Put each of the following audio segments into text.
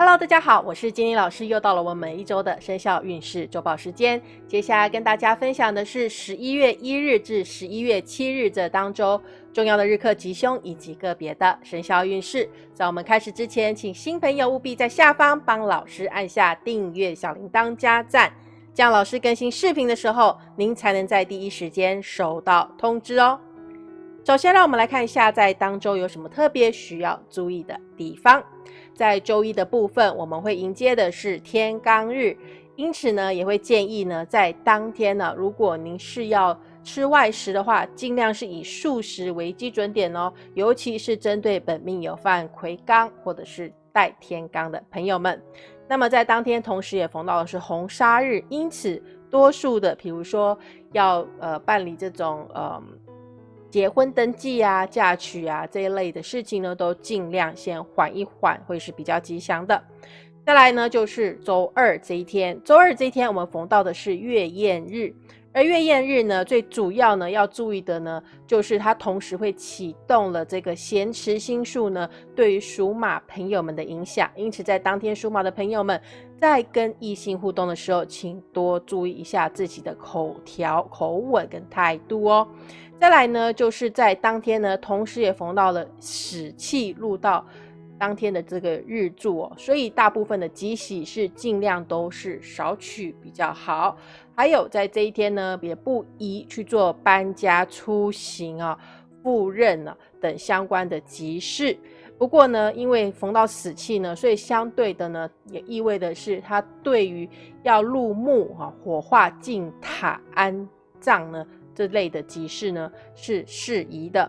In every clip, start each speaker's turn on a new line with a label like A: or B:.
A: Hello，大家好，我是金玲老师，又到了我们一周的生肖运势周报时间。接下来跟大家分享的是十一月一日至十一月七日这当周重要的日课吉凶以及个别的生肖运势。在我们开始之前，请新朋友务必在下方帮老师按下订阅、小铃铛、加赞，这样老师更新视频的时候，您才能在第一时间收到通知哦。首先，让我们来看一下在当周有什么特别需要注意的地方。在周一的部分，我们会迎接的是天罡日，因此呢，也会建议呢，在当天呢，如果您是要吃外食的话，尽量是以素食为基准点哦，尤其是针对本命有犯魁罡或者是带天罡的朋友们。那么在当天，同时也逢到的是红砂日，因此多数的，比如说要呃办理这种呃。结婚登记啊、嫁娶啊这一类的事情呢，都尽量先缓一缓，会是比较吉祥的。再来呢，就是周二这一天，周二这一天我们逢到的是月宴日，而月宴日呢，最主要呢要注意的呢，就是它同时会启动了这个咸池星数呢，对于属马朋友们的影响。因此，在当天属马的朋友们，在跟异性互动的时候，请多注意一下自己的口条、口吻跟态度哦。再来呢，就是在当天呢，同时也逢到了死气入到当天的这个日柱哦，所以大部分的吉喜是尽量都是少取比较好。还有在这一天呢，也不宜去做搬家、出行啊、赴任啊等相关的吉事。不过呢，因为逢到死气呢，所以相对的呢，也意味的是它对于要入墓啊、火化进塔安葬呢。这类的集市呢是适宜的。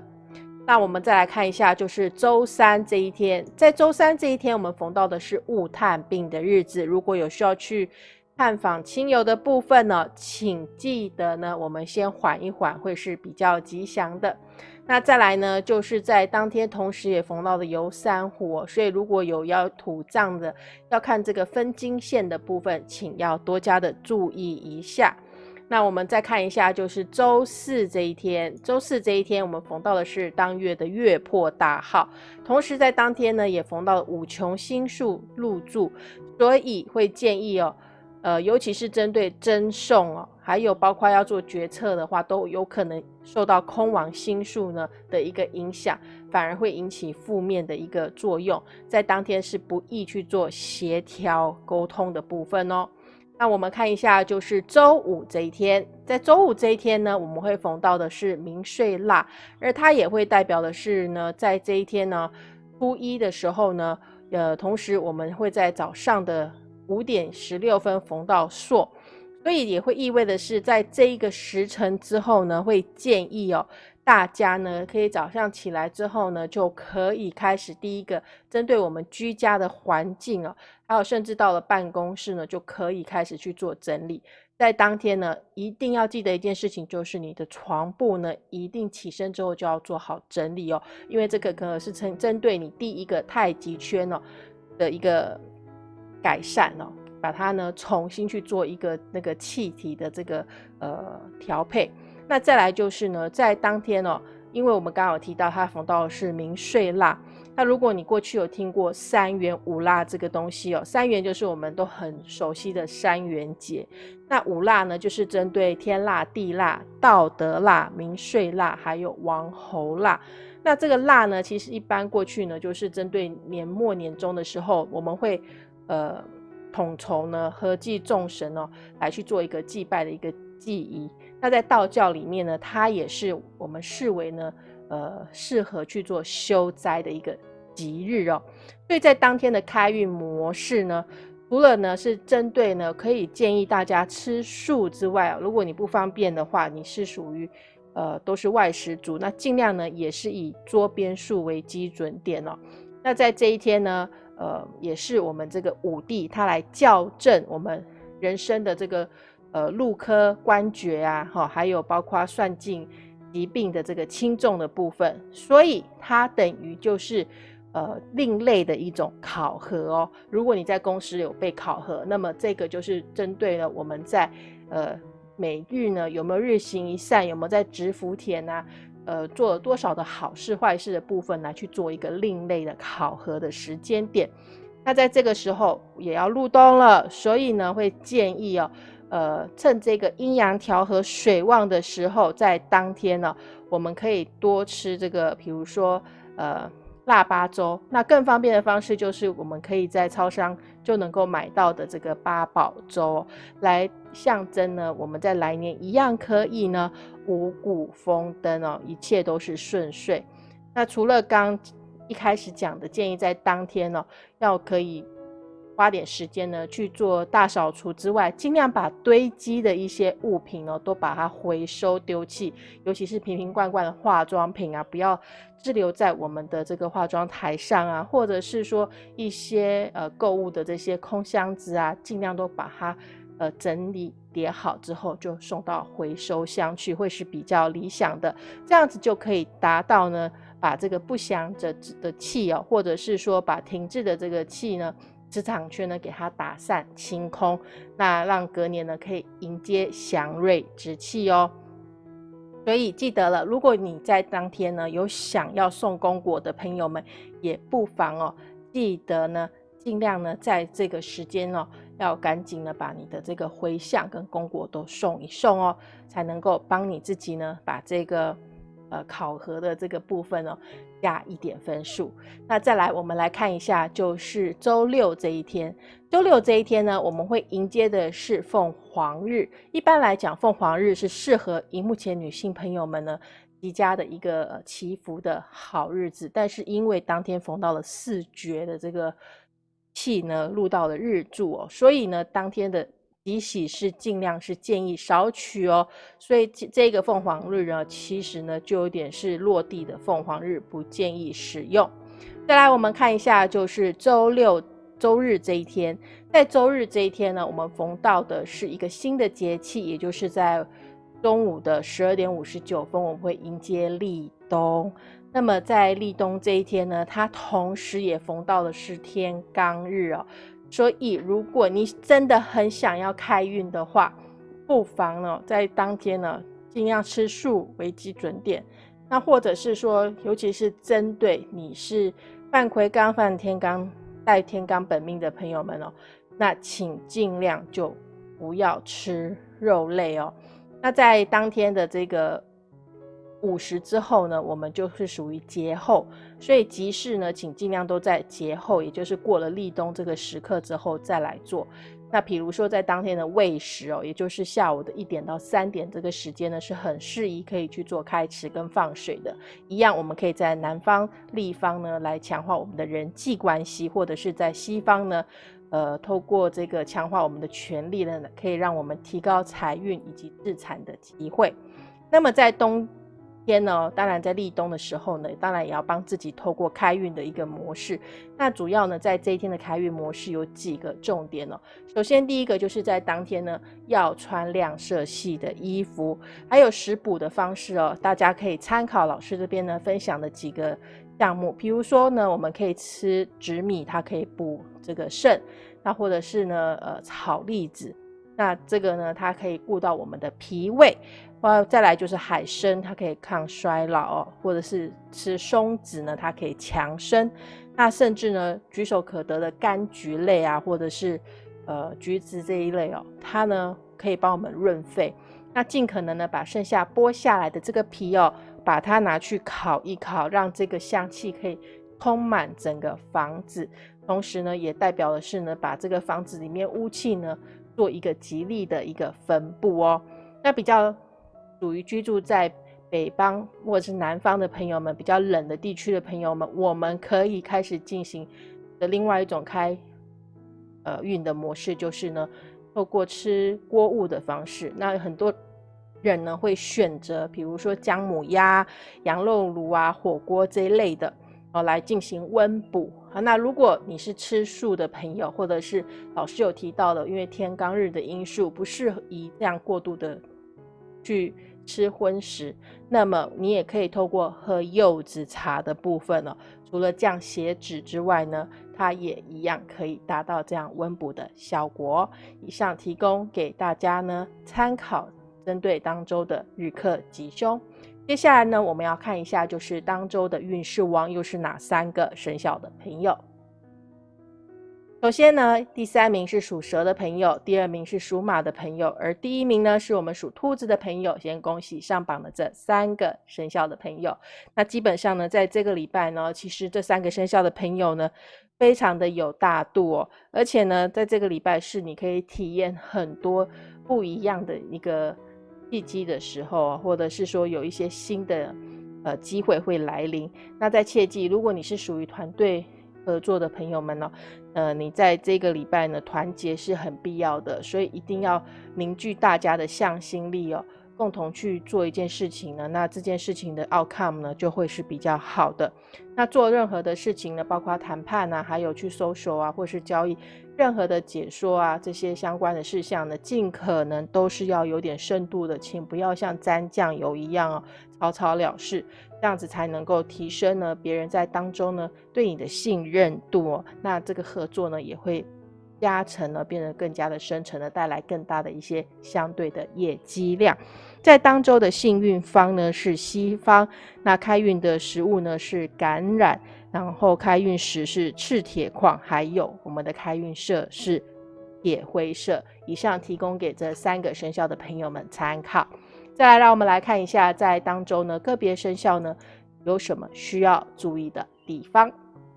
A: 那我们再来看一下，就是周三这一天，在周三这一天，我们逢到的是雾探病的日子。如果有需要去探访亲友的部分呢，请记得呢，我们先缓一缓，会是比较吉祥的。那再来呢，就是在当天同时也逢到的游山虎，所以如果有要土葬的，要看这个分金线的部分，请要多加的注意一下。那我们再看一下，就是周四这一天，周四这一天我们逢到的是当月的月破大号，同时在当天呢也逢到五穷星数入住，所以会建议哦，呃，尤其是针对赠送哦，还有包括要做决策的话，都有可能受到空亡星数呢的一个影响，反而会引起负面的一个作用，在当天是不宜去做协调沟通的部分哦。那我们看一下，就是周五这一天，在周五这一天呢，我们会逢到的是明岁腊，而它也会代表的是呢，在这一天呢，初一的时候呢，呃，同时我们会在早上的五点十六分逢到朔，所以也会意味的是，在这一个时辰之后呢，会建议哦。大家呢，可以早上起来之后呢，就可以开始第一个针对我们居家的环境哦，还有甚至到了办公室呢，就可以开始去做整理。在当天呢，一定要记得一件事情，就是你的床铺呢，一定起身之后就要做好整理哦，因为这个可能是针针对你第一个太极圈哦的一个改善哦，把它呢重新去做一个那个气体的这个呃调配。那再来就是呢，在当天哦，因为我们刚好提到它逢到是明岁蜡，那如果你过去有听过三元五蜡这个东西哦，三元就是我们都很熟悉的三元节，那五蜡呢就是针对天蜡、地蜡、道德蜡、明岁蜡还有王侯蜡。那这个蜡呢，其实一般过去呢就是针对年末年终的时候，我们会呃统筹呢合祭众神哦，来去做一个祭拜的一个祭仪。那在道教里面呢，它也是我们视为呢，呃，适合去做修斋的一个吉日哦。所以在当天的开运模式呢，除了呢是针对呢可以建议大家吃素之外啊，如果你不方便的话，你是属于呃都是外食族，那尽量呢也是以桌边素为基准点哦。那在这一天呢，呃，也是我们这个五帝他来校正我们人生的这个。呃，禄科官爵啊，哈，还有包括算尽疾病的这个轻重的部分，所以它等于就是呃另类的一种考核哦。如果你在公司有被考核，那么这个就是针对了我们在呃每日呢有没有日行一善，有没有在植福田啊，呃做了多少的好事坏事的部分来去做一个另类的考核的时间点。那在这个时候也要入冬了，所以呢会建议哦，呃，趁这个阴阳调和、水旺的时候，在当天呢，我们可以多吃这个，比如说呃。腊八粥，那更方便的方式就是我们可以在超商就能够买到的这个八宝粥，来象征呢，我们在来年一样可以呢五谷丰登哦，一切都是顺遂。那除了刚一开始讲的建议，在当天哦要可以。花点时间呢去做大扫除之外，尽量把堆积的一些物品呢都把它回收丢弃，尤其是瓶瓶罐罐的化妆品啊，不要滞留在我们的这个化妆台上啊，或者是说一些呃购物的这些空箱子啊，尽量都把它呃整理叠好之后就送到回收箱去，会是比较理想的。这样子就可以达到呢，把这个不祥的的气哦，或者是说把停滞的这个气呢。磁场圈呢，给它打散清空，那让隔年呢可以迎接祥瑞之气哦。所以记得了，如果你在当天呢有想要送公果的朋友们，也不妨哦，记得呢尽量呢在这个时间哦，要赶紧的把你的这个回向跟公果都送一送哦，才能够帮你自己呢把这个。呃，考核的这个部分哦，加一点分数。那再来，我们来看一下，就是周六这一天。周六这一天呢，我们会迎接的是凤凰日。一般来讲，凤凰日是适合荧幕前女性朋友们呢，极佳的一个祈福的好日子。但是因为当天逢到了四绝的这个气呢，入到了日柱哦，所以呢，当天的。喜喜是尽量是建议少取哦，所以这个凤凰日呢，其实呢就有点是落地的凤凰日，不建议使用。再来，我们看一下，就是周六周日这一天，在周日这一天呢，我们逢到的是一个新的节气，也就是在中午的十二点五十九分，我们会迎接立冬。那么在立冬这一天呢，它同时也逢到的是天罡日哦。所以，如果你真的很想要开运的话，不妨呢在当天呢尽量吃素为基准点。那或者是说，尤其是针对你是犯魁罡、犯天罡、带天罡本命的朋友们哦，那请尽量就不要吃肉类哦。那在当天的这个。午时之后呢，我们就是属于节后，所以集市呢，请尽量都在节后，也就是过了立冬这个时刻之后再来做。那比如说在当天的未时哦，也就是下午的一点到三点这个时间呢，是很适宜可以去做开池跟放水的。一样，我们可以在南方立方呢来强化我们的人际关系，或者是在西方呢，呃，透过这个强化我们的权力呢，可以让我们提高财运以及自产的机会。那么在冬。天呢，当然在立冬的时候呢，当然也要帮自己透过开运的一个模式。那主要呢，在这一天的开运模式有几个重点哦。首先，第一个就是在当天呢，要穿亮色系的衣服，还有食补的方式哦。大家可以参考老师这边呢分享的几个项目，比如说呢，我们可以吃紫米，它可以补这个肾；那或者是呢，呃，炒栗子，那这个呢，它可以顾到我们的脾胃。哇，再来就是海参，它可以抗衰老哦，或者是吃松子呢，它可以强身。那甚至呢，举手可得的柑橘类啊，或者是呃橘子这一类哦，它呢可以帮我们润肺。那尽可能呢，把剩下剥下来的这个皮哦，把它拿去烤一烤，让这个香气可以充满整个房子。同时呢，也代表的是呢，把这个房子里面污气呢，做一个吉利的一个分布哦。那比较。属于居住在北方或者是南方的朋友们，比较冷的地区的朋友们，我们可以开始进行的另外一种开呃运的模式，就是呢，透过吃锅物的方式。那很多人呢会选择，比如说姜母鸭、羊肉炉啊、火锅这一类的哦，来进行温补。啊，那如果你是吃素的朋友，或者是老师有提到的，因为天罡日的因素，不适宜这样过度的去。吃荤食，那么你也可以透过喝柚子茶的部分呢，除了降血脂之外呢，它也一样可以达到这样温补的效果。以上提供给大家呢参考，针对当周的日课吉凶。接下来呢，我们要看一下，就是当周的运势王又是哪三个生肖的朋友。首先呢，第三名是属蛇的朋友，第二名是属马的朋友，而第一名呢是我们属兔子的朋友。先恭喜上榜的这三个生肖的朋友。那基本上呢，在这个礼拜呢，其实这三个生肖的朋友呢，非常的有大度哦，而且呢，在这个礼拜是你可以体验很多不一样的一个契机的时候，或者是说有一些新的呃机会会来临。那在切记，如果你是属于团队。合作的朋友们呢，呃，你在这个礼拜呢，团结是很必要的，所以一定要凝聚大家的向心力哦，共同去做一件事情呢，那这件事情的 outcome 呢，就会是比较好的。那做任何的事情呢，包括谈判啊，还有去搜索啊，或是交易，任何的解说啊，这些相关的事项呢，尽可能都是要有点深度的，请不要像沾酱油一样哦，草草了事。这样子才能够提升呢，别人在当中呢对你的信任度，那这个合作呢也会加成呢，变得更加的深沉的，带来更大的一些相对的业绩量。在当周的幸运方呢是西方，那开运的食物呢是感染，然后开运石是赤铁矿，还有我们的开运色是铁灰色。以上提供给这三个生肖的朋友们参考。再来，让我们来看一下，在当周呢，个别生肖呢有什么需要注意的地方。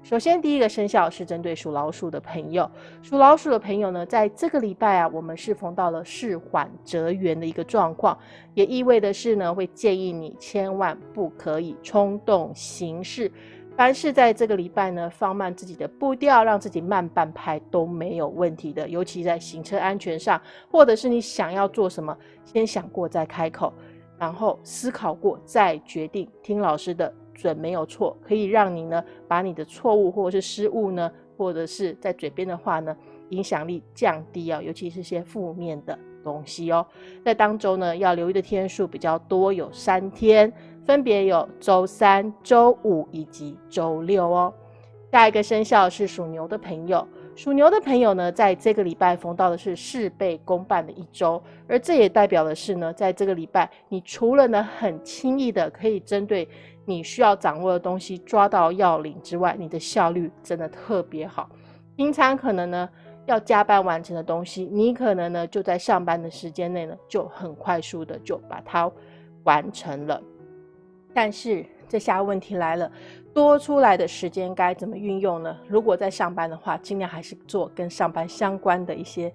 A: 首先，第一个生肖是针对属老鼠的朋友。属老鼠的朋友呢，在这个礼拜啊，我们是逢到了事缓则圆的一个状况，也意味的是呢，会建议你千万不可以冲动行事。凡是在这个礼拜呢，放慢自己的步调，让自己慢半拍都没有问题的。尤其在行车安全上，或者是你想要做什么，先想过再开口，然后思考过再决定。听老师的准没有错，可以让你呢把你的错误或者是失误呢，或者是在嘴边的话呢，影响力降低啊，尤其是些负面的东西哦。在当周呢，要留意的天数比较多，有三天。分别有周三、周五以及周六哦。下一个生肖是属牛的朋友，属牛的朋友呢，在这个礼拜逢到的是事倍功半的一周，而这也代表的是呢，在这个礼拜，你除了呢很轻易的可以针对你需要掌握的东西抓到要领之外，你的效率真的特别好。平常可能呢要加班完成的东西，你可能呢就在上班的时间内呢就很快速的就把它完成了。但是这下问题来了，多出来的时间该怎么运用呢？如果在上班的话，尽量还是做跟上班相关的一些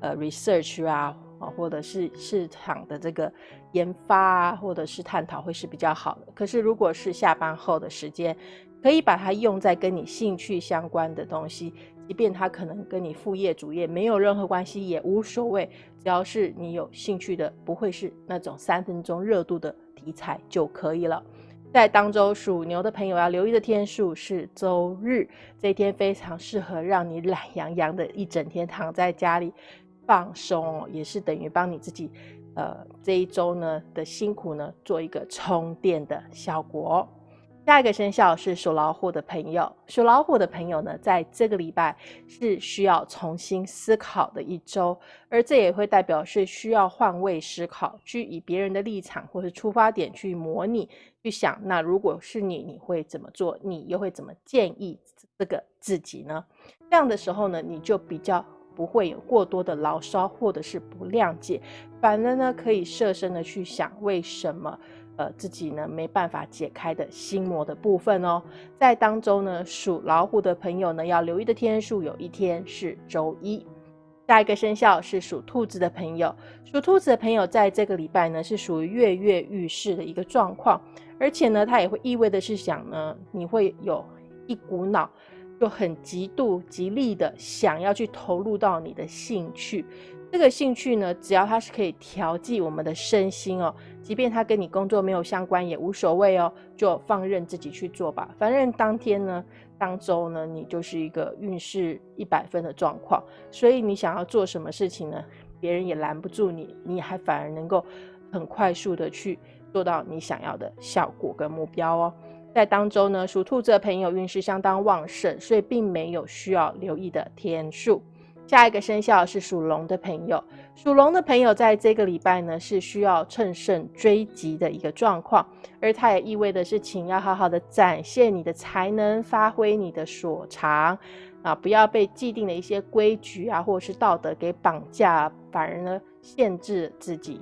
A: 呃 research 啊，或者是市场的这个研发啊，或者是探讨会是比较好的。可是如果是下班后的时间，可以把它用在跟你兴趣相关的东西，即便它可能跟你副业主业没有任何关系也无所谓，只要是你有兴趣的，不会是那种三分钟热度的。题材就可以了。在当周属牛的朋友要留意的天数是周日，这一天非常适合让你懒洋洋的一整天躺在家里放松，也是等于帮你自己，呃，这一周呢的辛苦呢做一个充电的效果。下一个生肖是属老虎的朋友，属老虎的朋友呢，在这个礼拜是需要重新思考的一周，而这也会代表是需要换位思考，去以别人的立场或是出发点去模拟，去想，那如果是你，你会怎么做？你又会怎么建议这个自己呢？这样的时候呢，你就比较不会有过多的牢骚或者是不谅解，反而呢，可以设身的去想为什么。呃，自己呢没办法解开的心魔的部分哦，在当中呢，属老虎的朋友呢要留意的天数，有一天是周一。下一个生肖是属兔子的朋友，属兔子的朋友在这个礼拜呢是属于跃跃欲试的一个状况，而且呢，它也会意味的是想呢，你会有一股脑就很极度极力的想要去投入到你的兴趣。这个兴趣呢，只要它是可以调剂我们的身心哦，即便它跟你工作没有相关也无所谓哦，就放任自己去做吧。反正当天呢、当周呢，你就是一个运势一百分的状况，所以你想要做什么事情呢，别人也拦不住你，你还反而能够很快速的去做到你想要的效果跟目标哦。在当周呢，属兔子的朋友运势相当旺盛，所以并没有需要留意的天数。下一个生肖是属龙的朋友，属龙的朋友在这个礼拜呢是需要乘胜追击的一个状况，而它也意味的是，请要好好的展现你的才能，发挥你的所长，啊，不要被既定的一些规矩啊，或者是道德给绑架，反而呢限制自己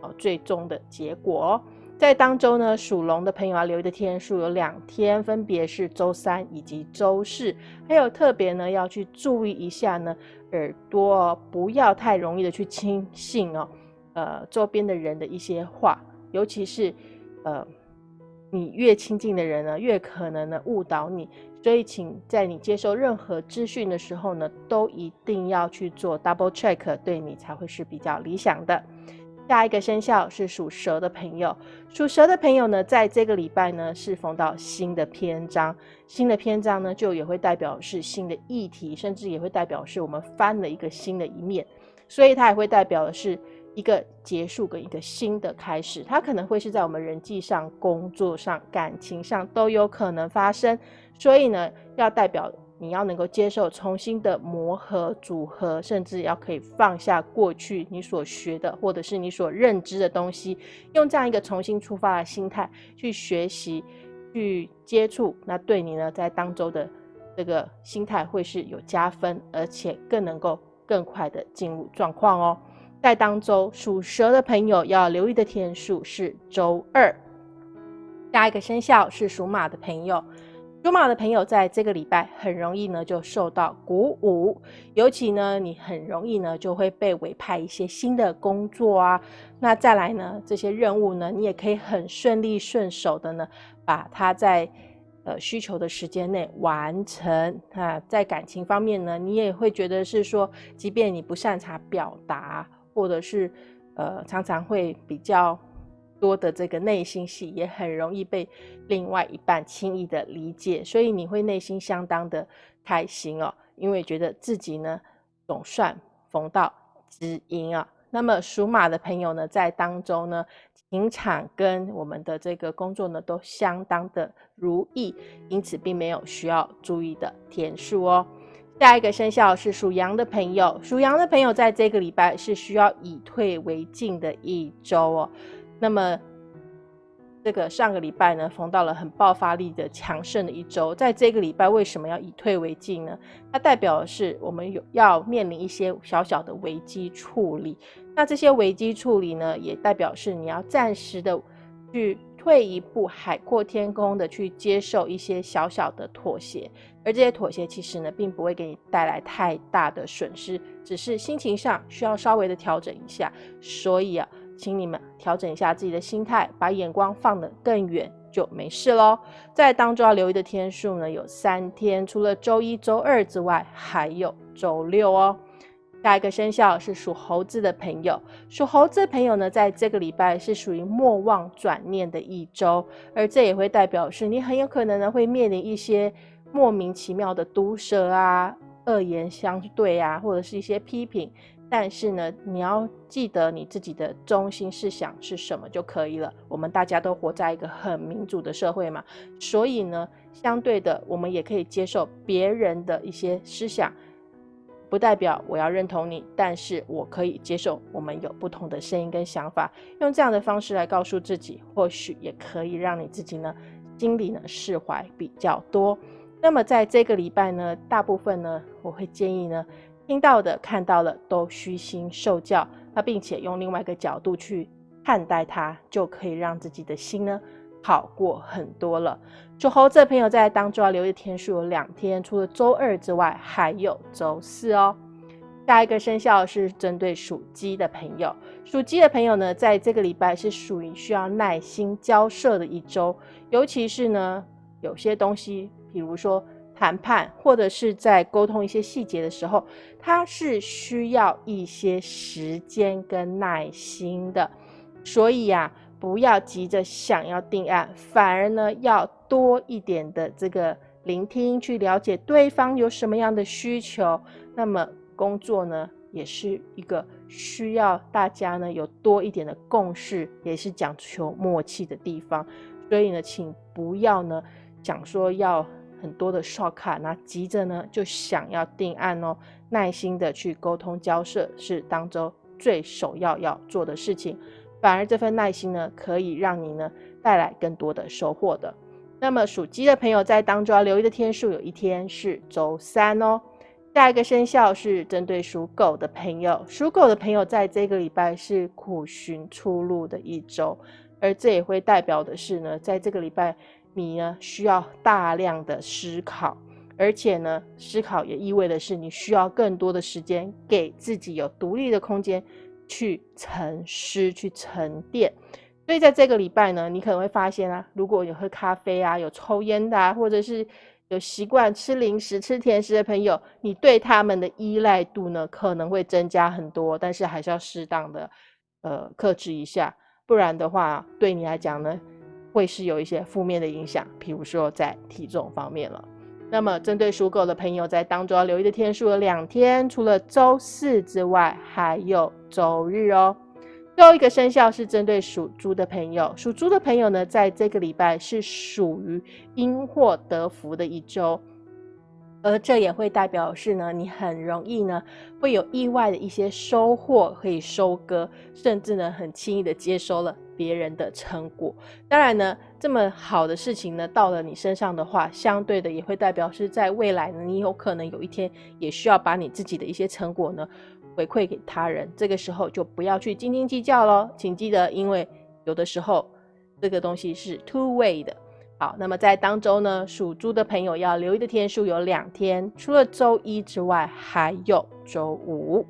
A: 哦最终的结果。在当周呢，属龙的朋友要留意的天数有两天，分别是周三以及周四。还有特别呢要去注意一下呢，耳朵不要太容易的去轻信哦，呃周边的人的一些话，尤其是呃。你越亲近的人呢，越可能呢误导你，所以请在你接受任何资讯的时候呢，都一定要去做 double check，对你才会是比较理想的。下一个生肖是属蛇的朋友，属蛇的朋友呢，在这个礼拜呢是逢到新的篇章，新的篇章呢就也会代表是新的议题，甚至也会代表是我们翻了一个新的一面，所以它也会代表的是。一个结束跟一个新的开始，它可能会是在我们人际上、工作上、感情上都有可能发生。所以呢，要代表你要能够接受重新的磨合、组合，甚至要可以放下过去你所学的或者是你所认知的东西，用这样一个重新出发的心态去学习、去接触，那对你呢在当周的这个心态会是有加分，而且更能够更快的进入状况哦。在当周属蛇的朋友要留意的天数是周二。下一个生肖是属马的朋友，属马的朋友在这个礼拜很容易呢就受到鼓舞，尤其呢你很容易呢就会被委派一些新的工作啊。那再来呢这些任务呢你也可以很顺利顺手的呢把它在呃需求的时间内完成啊。在感情方面呢你也会觉得是说，即便你不擅长表达。或者是，呃，常常会比较多的这个内心戏，也很容易被另外一半轻易的理解，所以你会内心相当的开心哦，因为觉得自己呢总算逢到知音啊。那么属马的朋友呢，在当中呢，情场跟我们的这个工作呢都相当的如意，因此并没有需要注意的天数哦。下一个生肖是属羊的朋友，属羊的朋友在这个礼拜是需要以退为进的一周哦。那么这个上个礼拜呢，逢到了很爆发力的强盛的一周，在这个礼拜为什么要以退为进呢？它代表的是我们有要面临一些小小的危机处理。那这些危机处理呢，也代表是你要暂时的去。退一步，海阔天空的去接受一些小小的妥协，而这些妥协其实呢，并不会给你带来太大的损失，只是心情上需要稍微的调整一下。所以啊，请你们调整一下自己的心态，把眼光放得更远，就没事喽。在当中要留意的天数呢，有三天，除了周一周二之外，还有周六哦。下一个生肖是属猴子的朋友，属猴子的朋友呢，在这个礼拜是属于莫忘转念的一周，而这也会代表是你很有可能呢会面临一些莫名其妙的毒舌啊、恶言相对啊，或者是一些批评。但是呢，你要记得你自己的中心思想是什么就可以了。我们大家都活在一个很民主的社会嘛，所以呢，相对的，我们也可以接受别人的一些思想。不代表我要认同你，但是我可以接受我们有不同的声音跟想法，用这样的方式来告诉自己，或许也可以让你自己呢心里呢释怀比较多。那么在这个礼拜呢，大部分呢我会建议呢听到的、看到了都虚心受教，那并且用另外一个角度去看待它，就可以让自己的心呢。好过很多了。属猴子的朋友在当中要留意天数有两天，除了周二之外，还有周四哦。下一个生肖是针对属鸡的朋友，属鸡的朋友呢，在这个礼拜是属于需要耐心交涉的一周，尤其是呢，有些东西，比如说谈判或者是在沟通一些细节的时候，它是需要一些时间跟耐心的，所以呀。不要急着想要定案，反而呢要多一点的这个聆听，去了解对方有什么样的需求。那么工作呢也是一个需要大家呢有多一点的共识，也是讲求默契的地方。所以呢，请不要呢讲说要很多的刷卡，那急着呢就想要定案哦。耐心的去沟通交涉是当中最首要要做的事情。反而这份耐心呢，可以让你呢带来更多的收获的。那么属鸡的朋友在当中要留意的天数，有一天是周三哦。下一个生肖是针对属狗的朋友，属狗的朋友在这个礼拜是苦寻出路的一周，而这也会代表的是呢，在这个礼拜你呢需要大量的思考，而且呢思考也意味的是你需要更多的时间给自己有独立的空间去沉思、去沉淀。所以在这个礼拜呢，你可能会发现啊，如果有喝咖啡啊、有抽烟的啊，或者是有习惯吃零食、吃甜食的朋友，你对他们的依赖度呢可能会增加很多，但是还是要适当的呃克制一下，不然的话对你来讲呢会是有一些负面的影响，譬如说在体重方面了。那么针对属狗的朋友，在当中要留意的天数有两天，除了周四之外，还有周日哦。最后一个生肖是针对属猪的朋友，属猪的朋友呢，在这个礼拜是属于因祸得福的一周，而这也会代表是呢，你很容易呢会有意外的一些收获可以收割，甚至呢很轻易的接收了别人的成果。当然呢，这么好的事情呢到了你身上的话，相对的也会代表是在未来呢，你有可能有一天也需要把你自己的一些成果呢。回馈给他人，这个时候就不要去斤斤计较喽。请记得，因为有的时候这个东西是 two way 的。好，那么在当周呢，属猪的朋友要留意的天数有两天，除了周一之外，还有周五。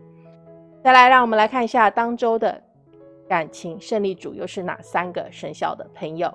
A: 再来，让我们来看一下当周的感情胜利组又是哪三个生肖的朋友。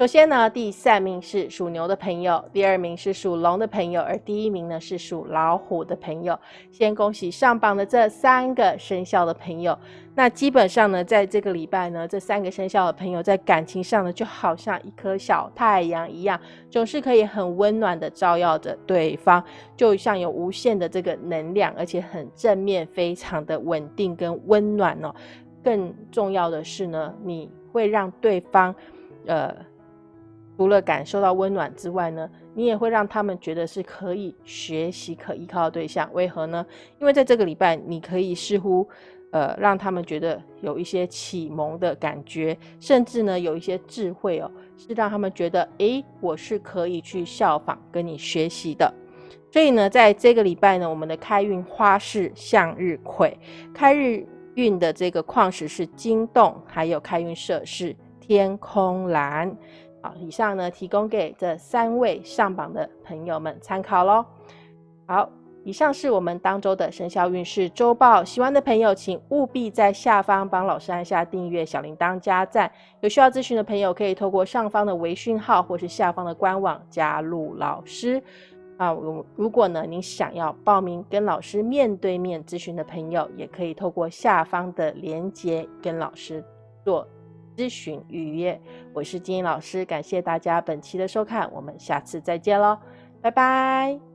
A: 首先呢，第三名是属牛的朋友，第二名是属龙的朋友，而第一名呢是属老虎的朋友。先恭喜上榜的这三个生肖的朋友。那基本上呢，在这个礼拜呢，这三个生肖的朋友在感情上呢，就好像一颗小太阳一样，总是可以很温暖的照耀着对方，就像有无限的这个能量，而且很正面，非常的稳定跟温暖哦。更重要的是呢，你会让对方，呃。除了感受到温暖之外呢，你也会让他们觉得是可以学习、可依靠的对象。为何呢？因为在这个礼拜，你可以似乎，呃，让他们觉得有一些启蒙的感觉，甚至呢，有一些智慧哦，是让他们觉得，诶，我是可以去效仿、跟你学习的。所以呢，在这个礼拜呢，我们的开运花是向日葵，开日运的这个矿石是金洞，还有开运色是天空蓝。好，以上呢提供给这三位上榜的朋友们参考喽。好，以上是我们当周的生肖运势周报。喜欢的朋友，请务必在下方帮老师按下订阅、小铃铛、加赞。有需要咨询的朋友，可以透过上方的微讯号或是下方的官网加入老师。那，如果呢您想要报名跟老师面对面咨询的朋友，也可以透过下方的链接跟老师做。咨询预约，我是金英老师，感谢大家本期的收看，我们下次再见喽，拜拜。